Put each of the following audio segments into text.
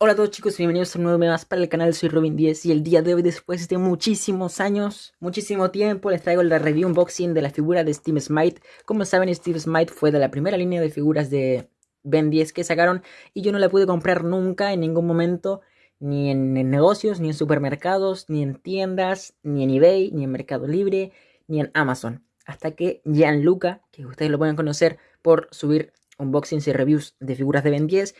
Hola a todos chicos, bienvenidos a un nuevo video más para el canal, soy Robin10 y el día de hoy, después de muchísimos años, muchísimo tiempo, les traigo la review unboxing de la figura de Steve Smite. Como saben, Steve Smite fue de la primera línea de figuras de Ben 10 que sacaron y yo no la pude comprar nunca en ningún momento, ni en, negocios, ni en supermercados, ni en tiendas, ni en eBay, ni en Mercado Libre, ni en Amazon. Hasta que Gianluca, que ustedes lo pueden conocer por subir unboxings y reviews de figuras de Ben 10,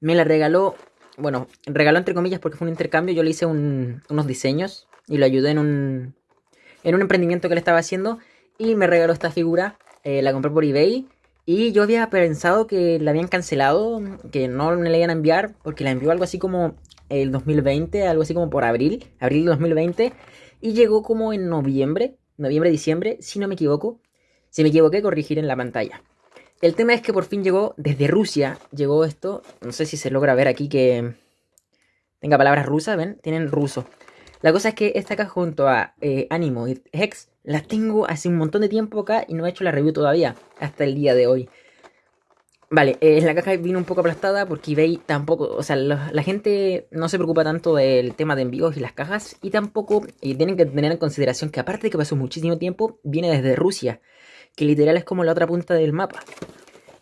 me la regaló bueno, regaló entre comillas porque fue un intercambio, yo le hice unos diseños y lo ayudé en un, en un emprendimiento que le estaba haciendo y me regaló esta figura, eh, la compré por eBay y yo había pensado que la habían cancelado, que no me la iban a enviar porque la envió algo así como el 2020, algo así como por abril, abril de 2020 y llegó como en noviembre, noviembre, diciembre, si no me equivoco. Si me equivoqué, corregir en la pantalla. El tema es que por fin llegó desde Rusia, llegó esto, no sé si se logra ver aquí que tenga palabras rusas, ¿ven? Tienen ruso. La cosa es que esta acá junto a eh, Animo y Hex las tengo hace un montón de tiempo acá y no he hecho la review todavía, hasta el día de hoy. Vale, eh, la caja vino un poco aplastada porque eBay tampoco, o sea, la, gente no se preocupa tanto del tema de envíos y las cajas y tampoco y tienen que tener en consideración que aparte de que pasó muchísimo tiempo, viene desde Rusia que literal es como la otra punta del mapa.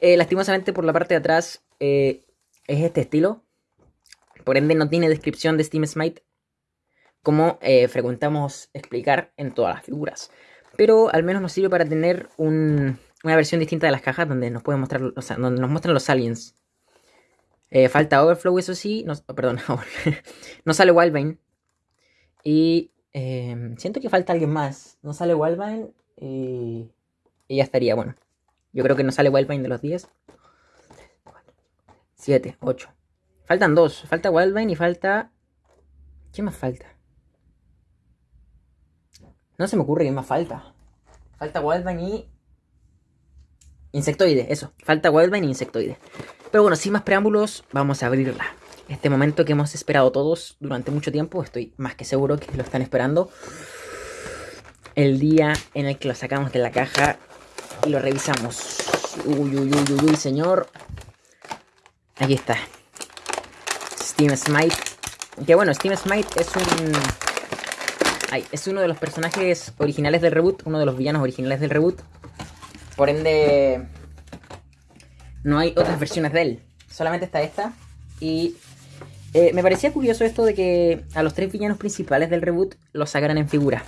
Eh, lastimosamente por la parte de atrás eh, es este estilo. Por ende no tiene descripción de Steam Smite como eh, frecuentamos explicar en todas las figuras. Pero al menos nos sirve para tener una versión distinta de las cajas donde nos pueden mostrar, o sea, donde nos muestran los aliens. falta Overflow, eso sí. No, perdón, no sale Wildvine. Y siento que falta alguien más. No sale Wildvine. Y ya estaría, bueno. Yo creo que no sale Wildvine de los 10. 7, 8. Faltan dos. Falta Wildvine y falta... ¿Qué más falta? No se me ocurre qué más falta. Falta Wildvine y... Insectoide, eso. Falta Wildvine y Insectoide. Pero bueno, sin más preámbulos, vamos a abrirla. Este momento que hemos esperado todos durante mucho tiempo, estoy más que seguro que lo están esperando. El día en el que lo sacamos de la caja y lo revisamos. Uy, uy, uy, uy, señor. Aquí está. Steam Smite. Que bueno, Steam Smite es un... Ay, es uno de los personajes originales del reboot, uno de los villanos originales del reboot. Por ende, no hay otras versiones de él. Solamente está esta. Y eh, me parecía curioso esto de que a los tres villanos principales del reboot los sacaran en figura.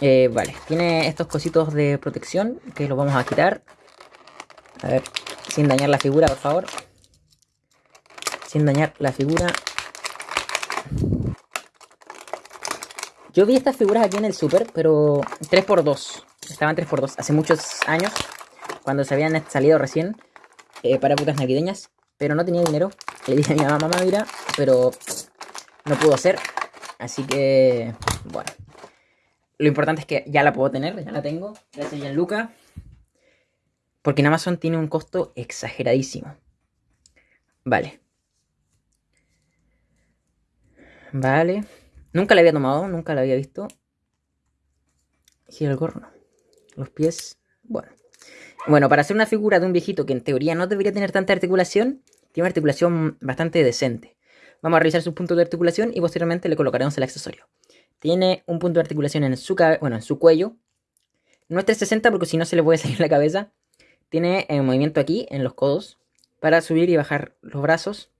Eh, vale, tiene estos cositos de protección que los vamos a quitar. A ver, sin dañar la figura, por favor. Sin dañar la figura. Yo vi estas figuras aquí en el super, pero 3x2. Estaban 3x2 hace muchos años, cuando se habían salido recién eh, para épocas navideñas. Pero no tenía dinero. Le dije a mi mamá, mamá, mira, pero no pudo ser. Así que, bueno. Lo importante es que ya la puedo tener, ya la tengo. Gracias, Gianluca. Porque en Amazon tiene un costo exageradísimo. Vale. Vale. Nunca la había tomado, nunca la había visto. Gira el gorro. Los pies. Bueno. Bueno, para hacer una figura de un viejito que en teoría no debería tener tanta articulación, tiene una articulación bastante decente. Vamos a revisar sus puntos de articulación y posteriormente le colocaremos el accesorio. Tiene un punto de articulación en su, bueno, en su cuello. No es 360 porque si no se le puede salir la cabeza. Tiene movimiento aquí, en los codos, para subir y bajar los brazos.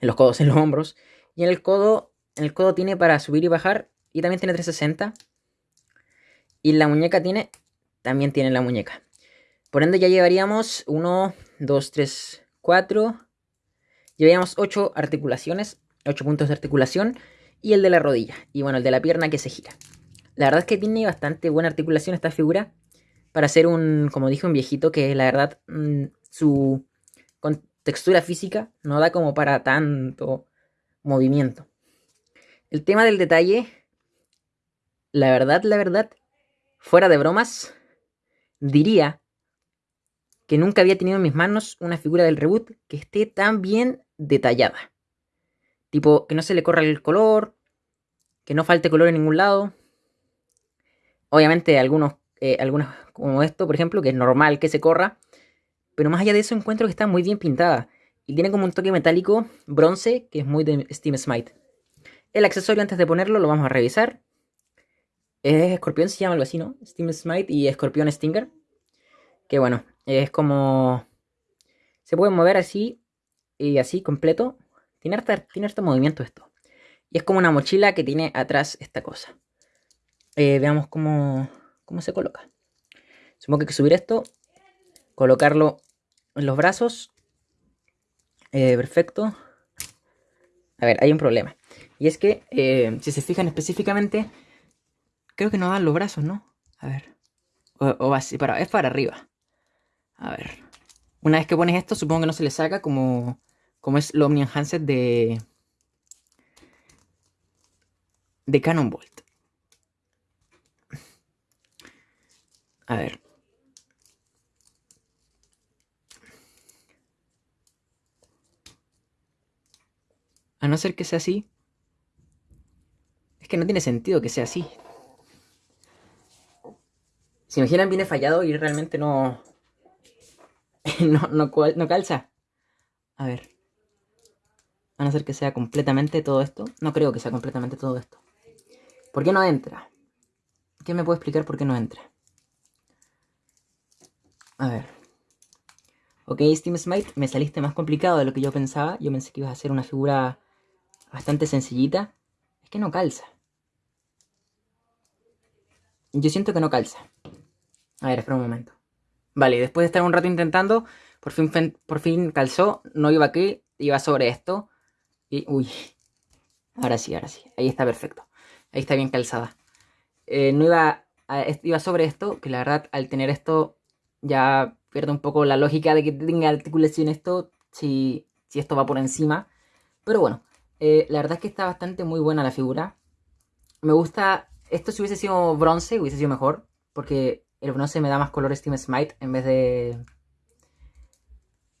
En los codos, en los hombros. Y en el codo, en el codo tiene para subir y bajar. Y también tiene 360. Y la muñeca tiene, también tiene la muñeca. Por ende ya llevaríamos 1, 2, 3, 4. Llevaríamos 8 articulaciones, 8 puntos de articulación y el de la rodilla. Y bueno, el de la pierna que se gira. La verdad es que tiene bastante buena articulación esta figura. Para ser un, como dije, un viejito que la verdad mm, su textura física no da como para tanto movimiento. El tema del detalle, la verdad, la verdad, fuera de bromas, diría que nunca había tenido en mis manos una figura del reboot que esté tan bien detallada. Tipo, que no se le corra el color, que no falte color en ningún lado. Obviamente algunos, eh, algunos como esto, por ejemplo, que es normal que se corra. Pero más allá de eso encuentro que está muy bien pintada. Y tiene como un toque metálico bronce, que es muy de Steam Smite. El accesorio antes de ponerlo lo vamos a revisar. Es escorpión, se llama algo así, ¿no? Steam Smite y escorpión Stinger. Que bueno, es como... Se puede mover así y así completo. Tiene harto, movimiento esto. Y es como una mochila que tiene atrás esta cosa. Eh, veamos cómo, cómo se coloca. Supongo que hay que subir esto. Colocarlo en los brazos. Eh, perfecto. A ver, hay un problema. Y es que, eh, si se fijan específicamente, creo que no dan los brazos, ¿no? A ver. O, así, para, es para arriba. A ver. Una vez que pones esto, supongo que no se le saca como, como es el Omni Enhanced de, de Canon Bolt. A ver. A no ser que sea así. Es que no tiene sentido que sea así. Si imaginan viene fallado y realmente no... no, no, no calza. A ver. A no ser que sea completamente todo esto. No creo que sea completamente todo esto. ¿Por qué no entra? ¿Qué me puede explicar por qué no entra? A ver. Ok, Steam Smite, me saliste más complicado de lo que yo pensaba. Yo pensé que ibas a hacer una figura bastante sencillita. Es que no calza. Yo siento que no calza. A ver, espera un momento. Vale, después de estar un rato intentando, por fin, por fin calzó. No iba aquí, iba sobre esto. Y, uy. Ahora sí, ahora sí. Ahí está perfecto. Ahí está bien calzada. Eh, no iba, iba sobre esto, que la verdad al tener esto ya pierde un poco la lógica de que tenga articulación esto si, si esto va por encima. Pero bueno, eh, la verdad es que está bastante muy buena la figura. Me gusta, esto si hubiese sido bronce hubiese sido mejor, porque el bronce me da más color Steam Smite en vez de...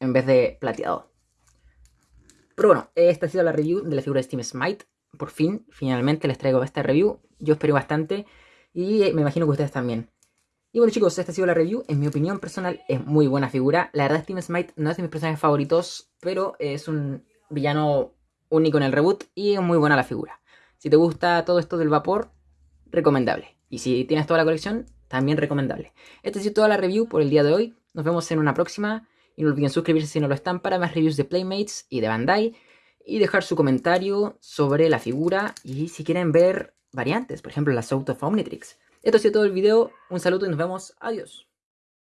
En vez de plateado. Pero bueno, esta ha sido la review de la figura de Steam Smite. Por fin, finalmente les traigo esta review. Yo espero bastante y me imagino que ustedes también. Y bueno chicos, esta ha sido la review. En mi opinión personal es muy buena figura. La verdad Steam Smite no es de mis personajes favoritos, pero es un villano único en el reboot y es muy buena la figura. Si te gusta todo esto del vapor, recomendable. Y si tienes toda la colección, también recomendable. Esta ha sido toda la review por el día de hoy. Nos vemos en una próxima. Y no olviden suscribirse si no lo están para más reviews de Playmates y de Bandai. Y dejar su comentario sobre la figura y si quieren ver variantes, por ejemplo la South of Omnitrix. Esto ha sido todo el video, un saludo y nos vemos, adiós.